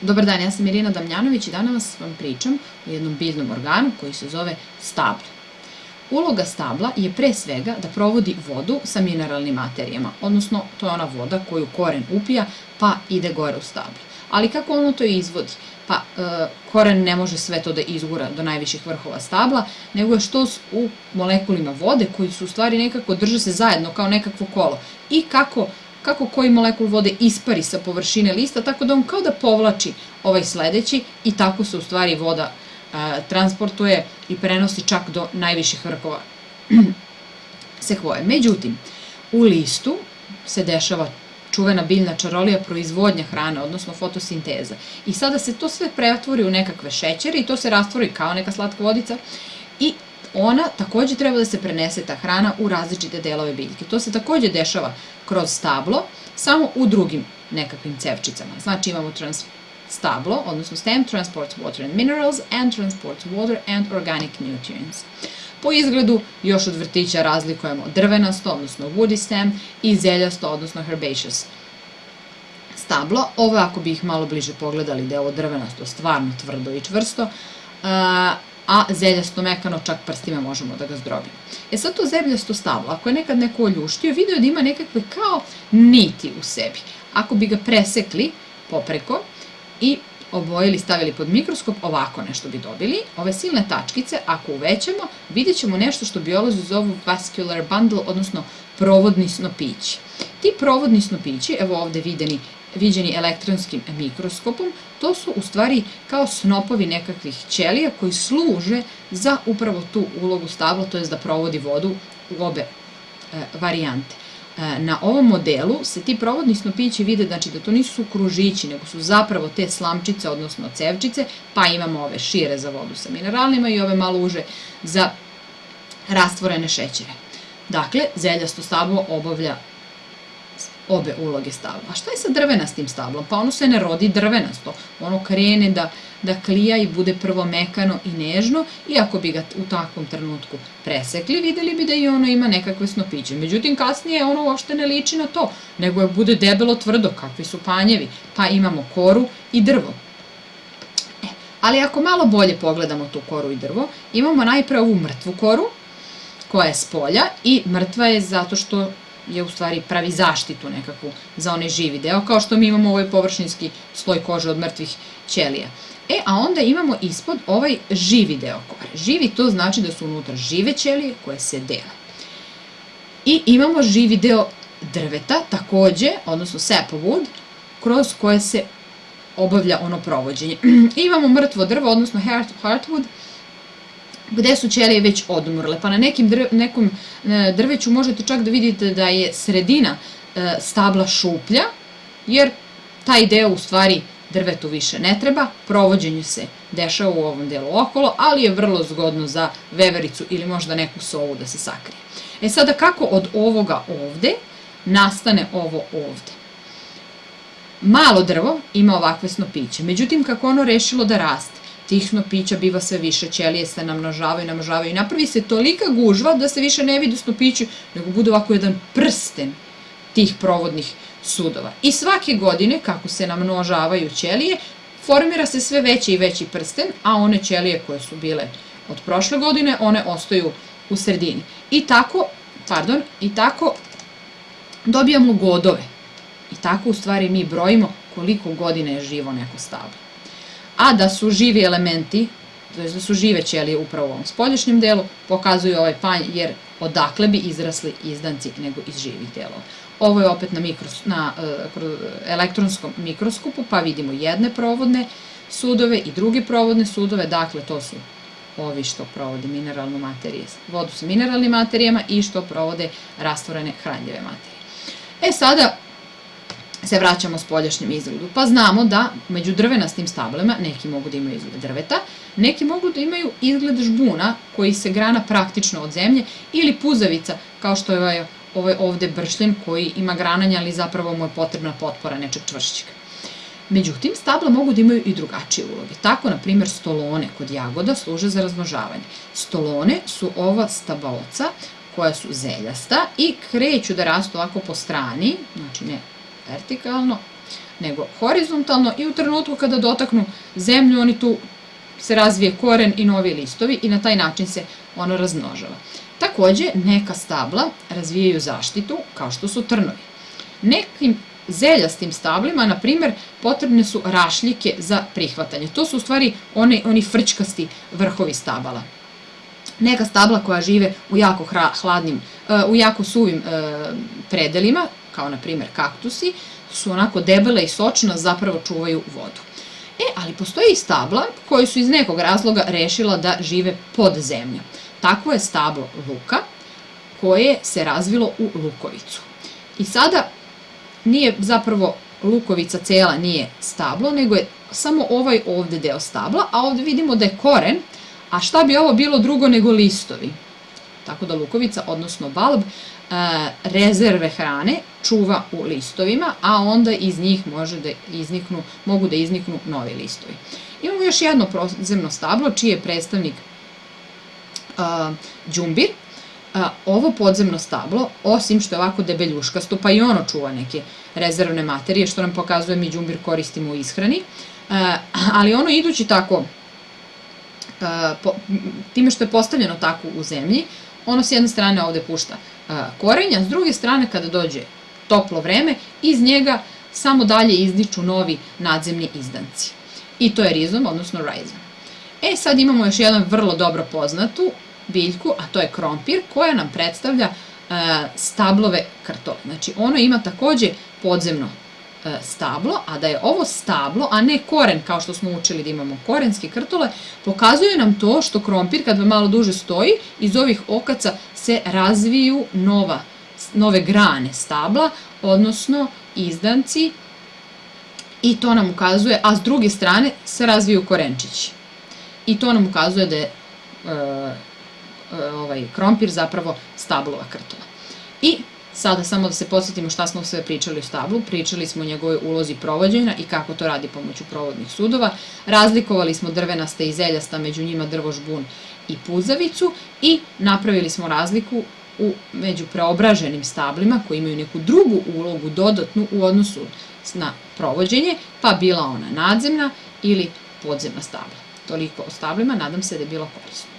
Dobar dan, ja sam Irina Damljanović i danas vam pričam o jednom biljnom organu koji se zove stablo. Uloga stabla je pre svega da provodi vodu sa mineralnim materijama, odnosno to je ona voda koju koren upija pa ide gore u stablo. Ali kako ono to izvodi? Pa e, koren ne može sve to da izgura do najviših vrhova stabla, nego je što u molekulima vode koji su u stvari nekako drže se zajedno kao nekakvo kolo. I kako kako koji molekul vode ispari sa površine lista, tako da on kao da povlači ovaj sledeći i tako se u stvari voda a, transportuje i prenosi čak do najviših vrhova sekvoje. Međutim, u listu se dešava čuvena biljna čarolija proizvodnja hrane, odnosno fotosinteza. I sada se to sve pretvori u nekakve šećere i to se rastvori kao neka slatka vodica ona takođe treba da se prenese ta hrana u različite delove biljke. To se takođe dešava kroz stablo, samo u drugim nekakvim cevčicama. Znači imamo trans stablo, odnosno stem transports water and minerals and transports water and organic nutrients. Po izgledu još od vrtića razlikujemo drvenasto, odnosno woody stem, i zeljasto, odnosno herbaceous stablo. Ovo ako bi ih malo bliže pogledali da je ovo drvenasto stvarno tvrdo i čvrsto, zeljasto mekano čak prstima možemo da ga zdrobimo. E sad to zeljasto stablo, ako je nekad neko oljuštio, video da ima nekakve kao niti u sebi. Ako bi ga presekli popreko i obojili, stavili pod mikroskop, ovako nešto bi dobili. Ove silne tačkice, ako uvećamo, vidjet ćemo nešto što biolozi zovu vascular bundle, odnosno provodni snopići. Ti provodni snopići, evo ovde videni viđeni elektronskim mikroskopom, to su u stvari kao snopovi nekakvih ćelija koji služe za upravo tu ulogu stabla, to je da provodi vodu u obe e, varijante. E, na ovom modelu se ti provodni snopići vide znači da to nisu kružići, nego su zapravo te slamčice, odnosno cevčice, pa imamo ove šire za vodu sa mineralnima i ove malo uže za rastvorene šećere. Dakle, zeljasto stablo obavlja obe uloge stabla. A šta je sa drvenastim stablom? Pa ono se ne rodi drvenasto. Ono krene da, da klija i bude prvo mekano i nežno i ako bi ga u takvom trenutku presekli, videli bi da i ono ima nekakve snopiće. Međutim, kasnije ono uopšte ne liči na to, nego je bude debelo tvrdo, kakvi su panjevi. Pa imamo koru i drvo. E, ali ako malo bolje pogledamo tu koru i drvo, imamo najpre ovu mrtvu koru, koja je s polja i mrtva je zato što je u stvari pravi zaštitu nekakvu za onaj živi deo, kao što mi imamo ovaj površinski sloj kože od mrtvih ćelija. E, a onda imamo ispod ovaj živi deo kore. Živi to znači da su unutra žive ćelije koje se dele. I imamo živi deo drveta, takođe, odnosno sapwood, kroz koje se obavlja ono provođenje. Imamo mrtvo drvo, odnosno heartwood, gde su ćelije već odumrle. Pa na nekim nekom e, drveću možete čak da vidite da je sredina e, stabla šuplja, jer taj deo u stvari drvetu više ne treba, provođenje se dešava u ovom delu okolo, ali je vrlo zgodno za vevericu ili možda neku sovu da se sakrije. E sada kako od ovoga ovde nastane ovo ovde? Malo drvo ima ovakve snopiće, međutim kako ono rešilo da raste? Tihno pića biva sve više, ćelije se namnožavaju, namnožavaju i napravi se tolika gužva da se više ne vidi snopiću, nego bude ovako jedan prsten tih provodnih sudova. I svake godine, kako se namnožavaju ćelije, formira se sve veći i veći prsten, a one ćelije koje su bile od prošle godine, one ostaju u sredini. I tako, pardon, i tako dobijamo godove. I tako u stvari mi brojimo koliko godine je živo neko stablo a da su živi elementi, to je da su žive ćelije upravo u ovom spolješnjem delu, pokazuju ovaj panj jer odakle bi izrasli izdanci nego iz živih delova. Ovo je opet na, mikros, na uh, elektronskom mikroskopu, pa vidimo jedne provodne sudove i druge provodne sudove, dakle to su ovi što provode mineralnu materiju, vodu sa mineralnim materijama i što provode rastvorene hranljive materije. E sada, se vraćamo spoljašnjem izgledu. Pa znamo da među drvenastim stablima neki mogu da imaju izgled drveta, neki mogu da imaju izgled žbuna koji se grana praktično od zemlje ili puzavica kao što je ovaj, ovaj ovde bršljen koji ima grananja ali zapravo mu je potrebna potpora nečeg čvršćega. Međutim, stabla mogu da imaju i drugačije uloge. Tako, na primjer, stolone kod jagoda služe za razmnožavanje. Stolone su ova stabaoca koja su zeljasta i kreću da rastu ovako po strani, znači ne vertikalno, nego horizontalno i u trenutku kada dotaknu zemlju, oni tu se razvije koren i novi listovi i na taj način se ono razmnožava. Takođe, neka stabla razvijaju zaštitu kao što su trnovi. Nekim zeljastim stablima, na primer, potrebne su rašljike za prihvatanje. To su u stvari oni, oni frčkasti vrhovi stabala. Neka stabla koja žive u jako hladnim, e, u jako suvim e, predelima, kao na primer kaktusi, su onako debele i sočna, zapravo čuvaju vodu. E, ali postoji i stabla koji su iz nekog razloga rešila da žive pod zemljom. Takvo je stablo luka koje se razvilo u lukovicu. I sada nije zapravo lukovica cela nije stablo, nego je samo ovaj ovde deo stabla, a ovde vidimo da je koren, a šta bi ovo bilo drugo nego listovi? Tako da lukovica, odnosno balb, rezerve hrane čuva u listovima, a onda iz njih može da izniknu, mogu da izniknu novi listovi. Imamo još jedno prozemno stablo, čiji je predstavnik džumbir, ovo podzemno stablo, osim što je ovako debeljuškasto, pa i ono čuva neke rezervne materije, što nam pokazuje mi džumbir koristimo u ishrani, ali ono idući tako, time što je postavljeno tako u zemlji, ono s jedne strane ovde pušta korenja, s druge strane kada dođe toplo vreme, iz njega samo dalje izdiču novi nadzemni izdanci. I to je rizom, odnosno rhizom. E, sad imamo još jedan vrlo dobro poznatu biljku, a to je krompir, koja nam predstavlja stablove krtole. Znači, ono ima takođe podzemno stablo, a da je ovo stablo, a ne koren, kao što smo učili da imamo korenske krtole, pokazuje nam to što krompir, kad malo duže stoji, iz ovih okaca se razviju nova, nove grane stabla, odnosno izdanci, i to nam ukazuje, a s druge strane se razviju korenčići. I to nam ukazuje da je e, E, ovaj krompir zapravo stablova krtola. I sada samo da se podsjetimo šta smo sve pričali o stablu, pričali smo o njegovoj ulozi provođenja i kako to radi pomoću provodnih sudova, razlikovali smo drvenaste i zeljasta, među njima drvožbun i puzavicu i napravili smo razliku u, među preobraženim stablima koji imaju neku drugu ulogu dodatnu u odnosu na provođenje, pa bila ona nadzemna ili podzemna stabla. Toliko o stablima, nadam se da je bilo korisno.